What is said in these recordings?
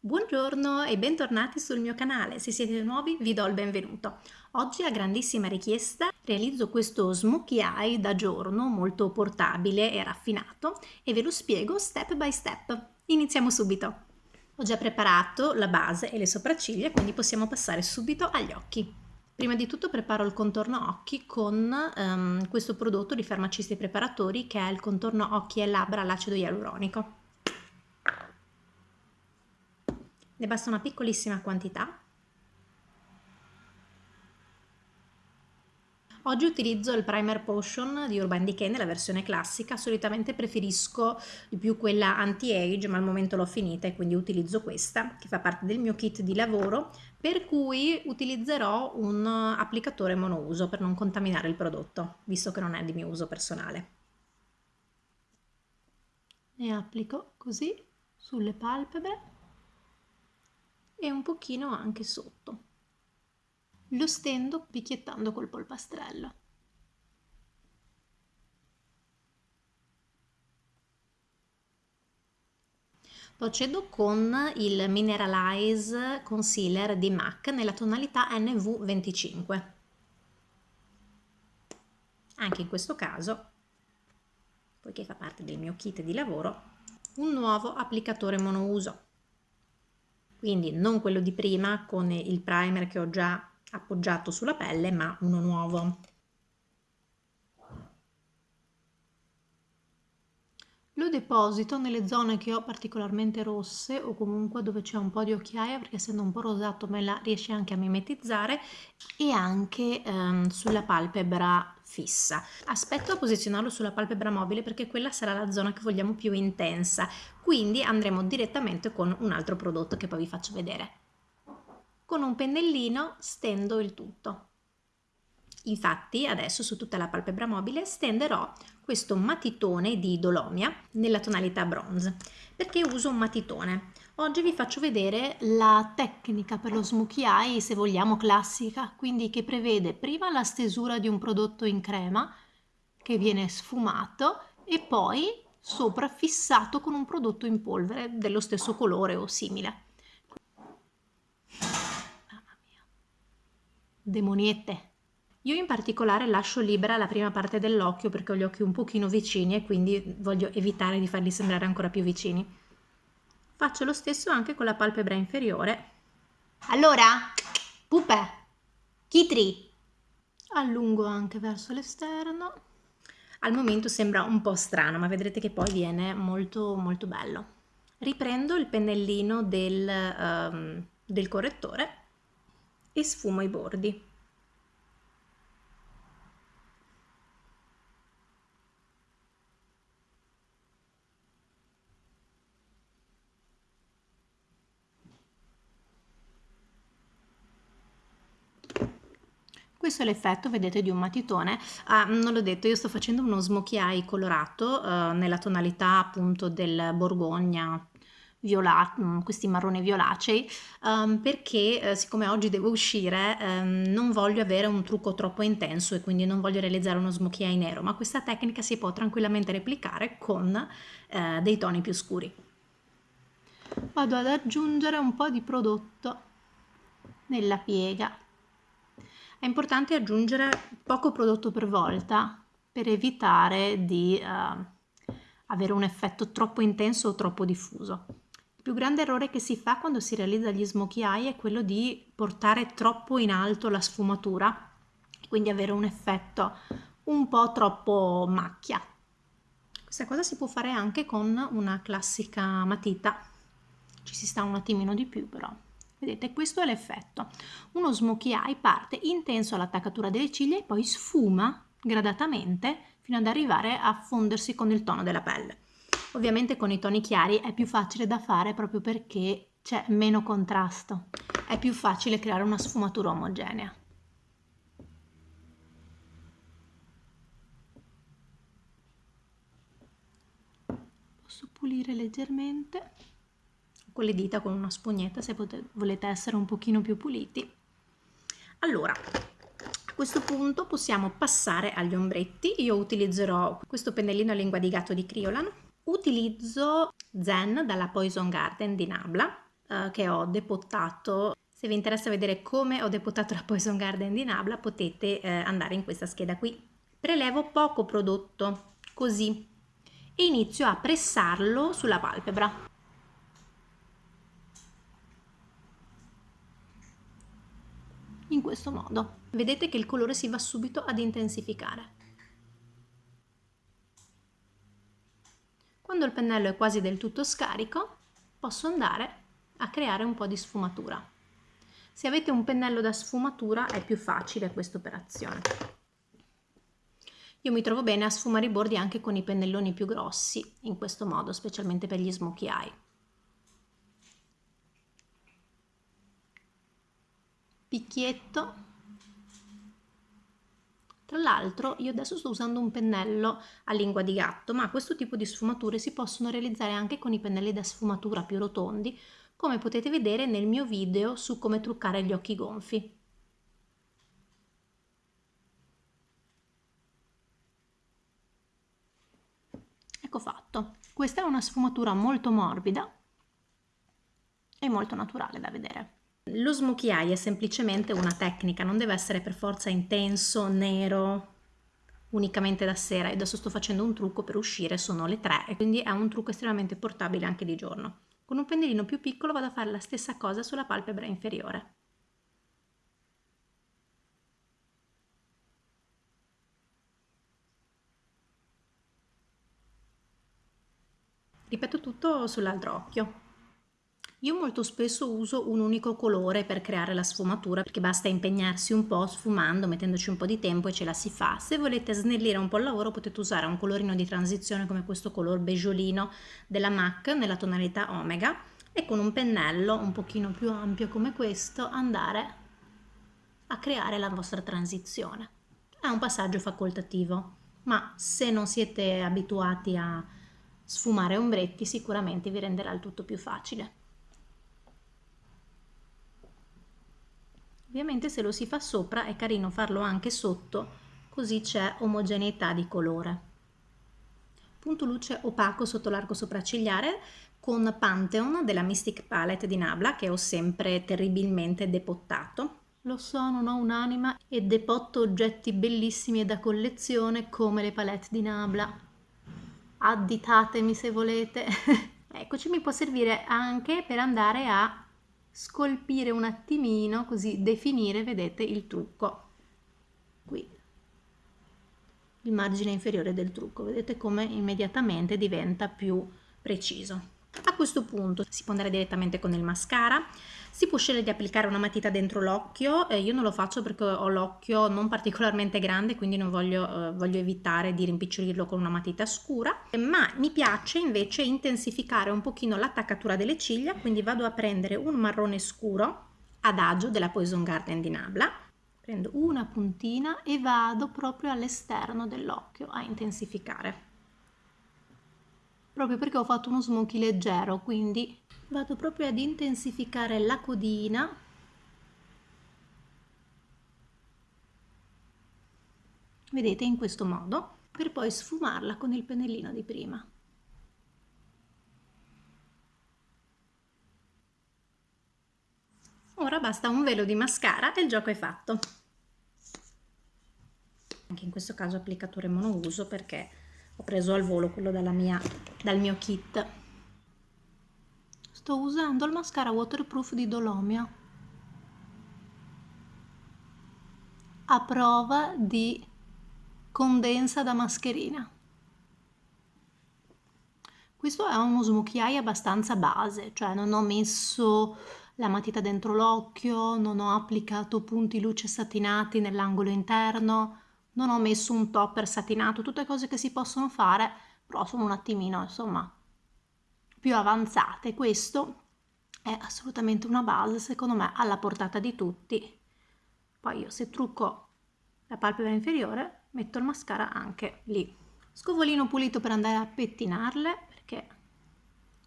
Buongiorno e bentornati sul mio canale, se siete nuovi vi do il benvenuto. Oggi a grandissima richiesta realizzo questo smokey eye da giorno molto portabile e raffinato e ve lo spiego step by step. Iniziamo subito. Ho già preparato la base e le sopracciglia quindi possiamo passare subito agli occhi. Prima di tutto preparo il contorno occhi con um, questo prodotto di Farmacisti Preparatori che è il contorno occhi e labbra all'acido ialuronico. Ne basta una piccolissima quantità. Oggi utilizzo il Primer Potion di Urban Decay nella versione classica, solitamente preferisco di più quella anti-age ma al momento l'ho finita e quindi utilizzo questa che fa parte del mio kit di lavoro per cui utilizzerò un applicatore monouso per non contaminare il prodotto visto che non è di mio uso personale. Ne applico così sulle palpebre e un pochino anche sotto. Lo stendo picchiettando col polpastrello. Procedo con il Mineralize Concealer di MAC nella tonalità NV25. Anche in questo caso, poiché fa parte del mio kit di lavoro, un nuovo applicatore monouso quindi non quello di prima con il primer che ho già appoggiato sulla pelle ma uno nuovo lo deposito nelle zone che ho particolarmente rosse o comunque dove c'è un po' di occhiaia perché essendo un po' rosato me la riesce anche a mimetizzare e anche ehm, sulla palpebra fissa. Aspetto a posizionarlo sulla palpebra mobile perché quella sarà la zona che vogliamo più intensa, quindi andremo direttamente con un altro prodotto che poi vi faccio vedere. Con un pennellino stendo il tutto. Infatti adesso su tutta la palpebra mobile stenderò questo matitone di Dolomia nella tonalità bronze. Perché uso un matitone? Oggi vi faccio vedere la tecnica per lo smokey eye, se vogliamo classica, quindi che prevede prima la stesura di un prodotto in crema che viene sfumato e poi sopra fissato con un prodotto in polvere dello stesso colore o simile. Mamma mia. Demoniette. Io in particolare lascio libera la prima parte dell'occhio perché ho gli occhi un pochino vicini e quindi voglio evitare di farli sembrare ancora più vicini. Faccio lo stesso anche con la palpebra inferiore. Allora, pupe, chitri. Allungo anche verso l'esterno. Al momento sembra un po' strano, ma vedrete che poi viene molto molto bello. Riprendo il pennellino del, um, del correttore e sfumo i bordi. Questo è l'effetto, vedete, di un matitone. Ah, non l'ho detto, io sto facendo uno smokey eye colorato eh, nella tonalità appunto del borgogna violato, mm, questi marroni violacei, um, perché eh, siccome oggi devo uscire um, non voglio avere un trucco troppo intenso e quindi non voglio realizzare uno smokey eye nero, ma questa tecnica si può tranquillamente replicare con eh, dei toni più scuri. Vado ad aggiungere un po' di prodotto nella piega è importante aggiungere poco prodotto per volta per evitare di uh, avere un effetto troppo intenso o troppo diffuso. Il più grande errore che si fa quando si realizza gli smokey eye è quello di portare troppo in alto la sfumatura, quindi avere un effetto un po' troppo macchia. Questa cosa si può fare anche con una classica matita, ci si sta un attimino di più però. Vedete, questo è l'effetto. Uno smokey eye parte intenso all'attaccatura delle ciglia e poi sfuma gradatamente fino ad arrivare a fondersi con il tono della pelle. Ovviamente con i toni chiari è più facile da fare proprio perché c'è meno contrasto. È più facile creare una sfumatura omogenea. Posso pulire leggermente con le dita con una spugnetta se volete essere un pochino più puliti. Allora, a questo punto possiamo passare agli ombretti. Io utilizzerò questo pennellino a lingua di gatto di Criolan. Utilizzo Zen dalla Poison Garden di Nabla uh, che ho depottato. Se vi interessa vedere come ho depottato la Poison Garden di Nabla potete eh, andare in questa scheda qui. Prelevo poco prodotto, così, e inizio a pressarlo sulla palpebra. In questo modo. Vedete che il colore si va subito ad intensificare. Quando il pennello è quasi del tutto scarico, posso andare a creare un po' di sfumatura. Se avete un pennello da sfumatura è più facile questa operazione. Io mi trovo bene a sfumare i bordi anche con i pennelloni più grossi, in questo modo, specialmente per gli smokey eye. Picchietto tra l'altro io adesso sto usando un pennello a lingua di gatto, ma questo tipo di sfumature si possono realizzare anche con i pennelli da sfumatura più rotondi, come potete vedere nel mio video su come truccare gli occhi gonfi. Ecco fatto. Questa è una sfumatura molto morbida e molto naturale da vedere. Lo eye è semplicemente una tecnica, non deve essere per forza intenso, nero, unicamente da sera. Adesso sto facendo un trucco per uscire, sono le 3 e quindi è un trucco estremamente portabile anche di giorno. Con un pennellino più piccolo vado a fare la stessa cosa sulla palpebra inferiore. Ripeto tutto sull'altro occhio. Io molto spesso uso un unico colore per creare la sfumatura perché basta impegnarsi un po' sfumando, mettendoci un po' di tempo e ce la si fa. Se volete snellire un po' il lavoro potete usare un colorino di transizione come questo color beggiolino della MAC nella tonalità Omega e con un pennello un pochino più ampio come questo andare a creare la vostra transizione. È un passaggio facoltativo, ma se non siete abituati a sfumare ombretti sicuramente vi renderà il tutto più facile. Ovviamente se lo si fa sopra è carino farlo anche sotto, così c'è omogeneità di colore. Punto luce opaco sotto l'arco sopraccigliare con Pantheon della Mystic Palette di Nabla che ho sempre terribilmente depottato. Lo so, non ho un'anima e depotto oggetti bellissimi e da collezione come le palette di Nabla. Additatemi se volete. Eccoci, mi può servire anche per andare a scolpire un attimino, così definire, vedete, il trucco. Qui, il margine inferiore del trucco, vedete come immediatamente diventa più preciso. A questo punto si può andare direttamente con il mascara, si può scegliere di applicare una matita dentro l'occhio, eh, io non lo faccio perché ho l'occhio non particolarmente grande quindi non voglio, eh, voglio evitare di rimpicciolirlo con una matita scura, ma mi piace invece intensificare un pochino l'attaccatura delle ciglia, quindi vado a prendere un marrone scuro adagio della Poison Garden di Nabla, prendo una puntina e vado proprio all'esterno dell'occhio a intensificare proprio perché ho fatto uno smokey leggero, quindi vado proprio ad intensificare la codina. Vedete in questo modo per poi sfumarla con il pennellino di prima. Ora basta un velo di mascara e il gioco è fatto. Anche in questo caso applicatore monouso perché ho preso al volo quello mia, dal mio kit. Sto usando il mascara waterproof di Dolomia. A prova di condensa da mascherina. Questo è uno eye abbastanza base cioè non ho messo la matita dentro l'occhio non ho applicato punti luce satinati nell'angolo interno non ho messo un topper satinato, tutte cose che si possono fare, però sono un attimino, insomma, più avanzate. Questo è assolutamente una base, secondo me, alla portata di tutti. Poi io se trucco la palpebra inferiore, metto il mascara anche lì. Scovolino pulito per andare a pettinarle, perché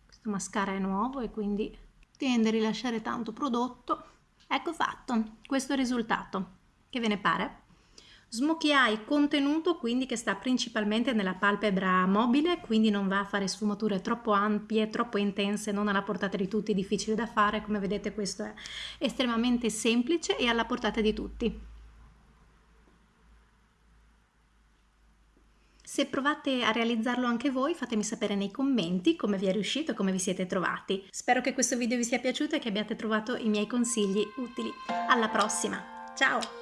questo mascara è nuovo e quindi tende a rilasciare tanto prodotto. Ecco fatto, questo è il risultato. Che ve ne pare? Smokey eye contenuto quindi che sta principalmente nella palpebra mobile, quindi non va a fare sfumature troppo ampie, troppo intense, non alla portata di tutti, difficile da fare, come vedete questo è estremamente semplice e alla portata di tutti. Se provate a realizzarlo anche voi fatemi sapere nei commenti come vi è riuscito e come vi siete trovati. Spero che questo video vi sia piaciuto e che abbiate trovato i miei consigli utili. Alla prossima! Ciao!